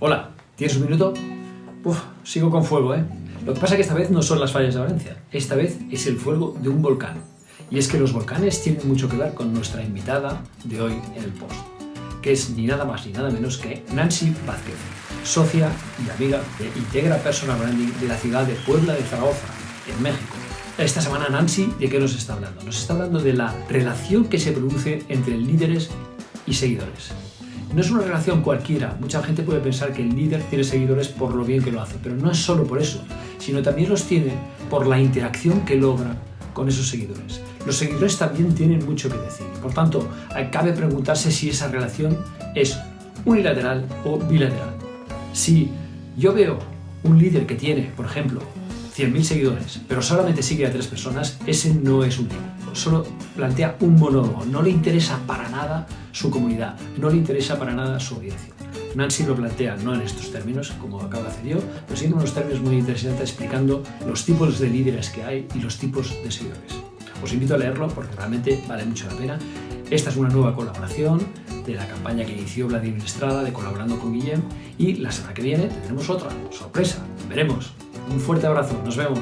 Hola, ¿tienes un minuto? Uf, sigo con fuego, ¿eh? Lo que pasa es que esta vez no son las fallas de Valencia, esta vez es el fuego de un volcán. Y es que los volcanes tienen mucho que ver con nuestra invitada de hoy en el post, que es ni nada más ni nada menos que Nancy Vázquez, socia y amiga de Integra Personal Branding de la ciudad de Puebla de Zaragoza, en México. Esta semana Nancy, ¿de qué nos está hablando? Nos está hablando de la relación que se produce entre líderes y seguidores. No es una relación cualquiera. Mucha gente puede pensar que el líder tiene seguidores por lo bien que lo hace, pero no es solo por eso, sino también los tiene por la interacción que logra con esos seguidores. Los seguidores también tienen mucho que decir. Por tanto, cabe preguntarse si esa relación es unilateral o bilateral. Si yo veo un líder que tiene, por ejemplo, 100.000 seguidores, pero solamente sigue a tres personas, ese no es un líder solo plantea un monólogo, no le interesa para nada su comunidad, no le interesa para nada su audiencia. Nancy lo plantea no en estos términos, como acabo de hacer yo, pero sí en unos términos muy interesantes explicando los tipos de líderes que hay y los tipos de seguidores. Os invito a leerlo porque realmente vale mucho la pena. Esta es una nueva colaboración de la campaña que inició Vladimir Estrada de Colaborando con Guillem y la semana que viene tendremos otra, sorpresa, veremos. Un fuerte abrazo, nos vemos.